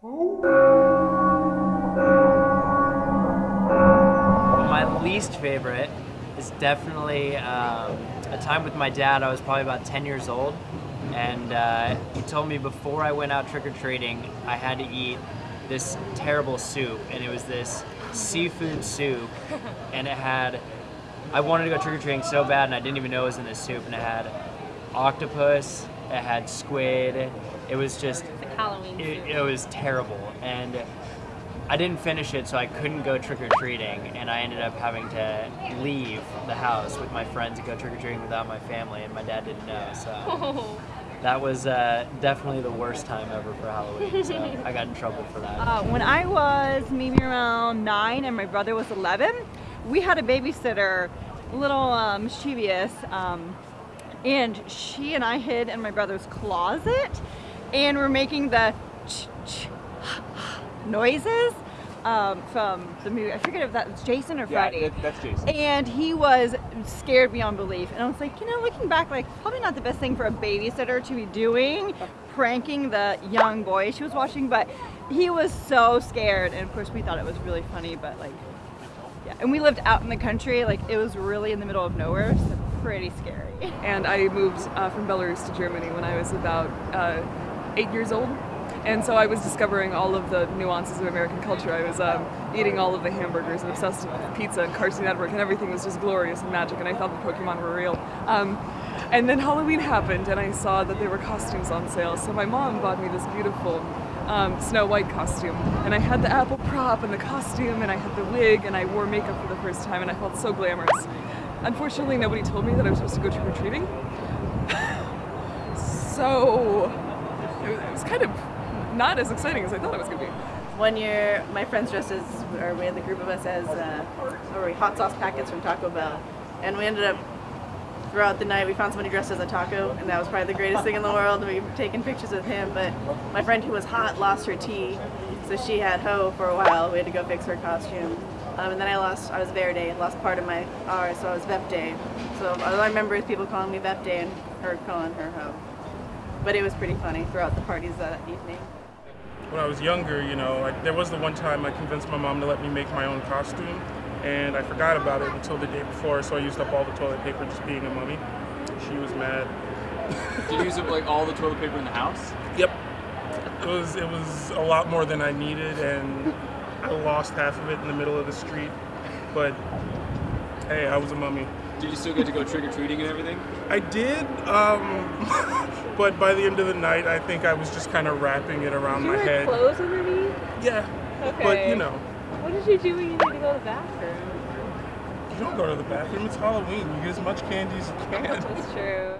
My least favorite is definitely um, a time with my dad. I was probably about 10 years old, and uh, he told me before I went out trick-or-treating, I had to eat this terrible soup, and it was this seafood soup, and it had, I wanted to go trick-or-treating so bad, and I didn't even know it was in this soup, and it had octopus, it had squid, it was just, Halloween it, it was terrible, and I didn't finish it, so I couldn't go trick-or-treating, and I ended up having to leave the house with my friends to go trick-or-treating without my family, and my dad didn't know, so. That was uh, definitely the worst time ever for Halloween, so I got in trouble for that. Uh, when I was maybe around nine and my brother was 11, we had a babysitter, a little um, mischievous, um, and she and I hid in my brother's closet and we're making the ch ch noises um, from the movie. I forget if that was Jason or Freddy. Yeah, that, that's Jason. And he was scared beyond belief. And I was like, you know, looking back, like probably not the best thing for a babysitter to be doing, pranking the young boy she was watching, but he was so scared. And of course we thought it was really funny, but like, yeah. And we lived out in the country, like it was really in the middle of nowhere, so pretty scary. and I moved uh, from Belarus to Germany when I was about uh, eight years old. And so I was discovering all of the nuances of American culture. I was um, eating all of the hamburgers and obsessed with pizza and Cartoon Network, and everything was just glorious and magic, and I thought the Pokemon were real. Um, and then Halloween happened, and I saw that there were costumes on sale. So my mom bought me this beautiful um, Snow White costume, and I had the apple prop and the costume, and I had the wig, and I wore makeup for the first time, and I felt so glamorous. Unfortunately, nobody told me that I was supposed to go trick-or-treating. so it was, it was kind of not as exciting as I thought it was going to be. One year, my friends dressed as, or we had the group of us as, uh, we hot sauce packets from Taco Bell, and we ended up throughout the night we found somebody dressed as a taco, and that was probably the greatest thing in the world. We've taken pictures with him, but my friend who was hot lost her tea, so she had Ho for a while. We had to go fix her costume. Um, and then I lost, I was Verde, lost part of my R, so I was Vep So all I remember is people calling me Vep and her calling her Ho. But it was pretty funny throughout the parties that evening. When I was younger, you know, I, there was the one time I convinced my mom to let me make my own costume, and I forgot about it until the day before, so I used up all the toilet paper just being a mummy. She was mad. Did you use up like all the toilet paper in the house? Yep. It was it was a lot more than I needed, and I lost half of it in the middle of the street. But hey, I was a mummy. Did you still get to go trick or treating and everything? I did, um, but by the end of the night, I think I was just kind of wrapping it around Did you my wear head. clothes underneath? Yeah, Okay. but you know, What did you do when you need to go to the bathroom? you don't go to the bathroom. It's Halloween. You get as much candy as you can. That's true.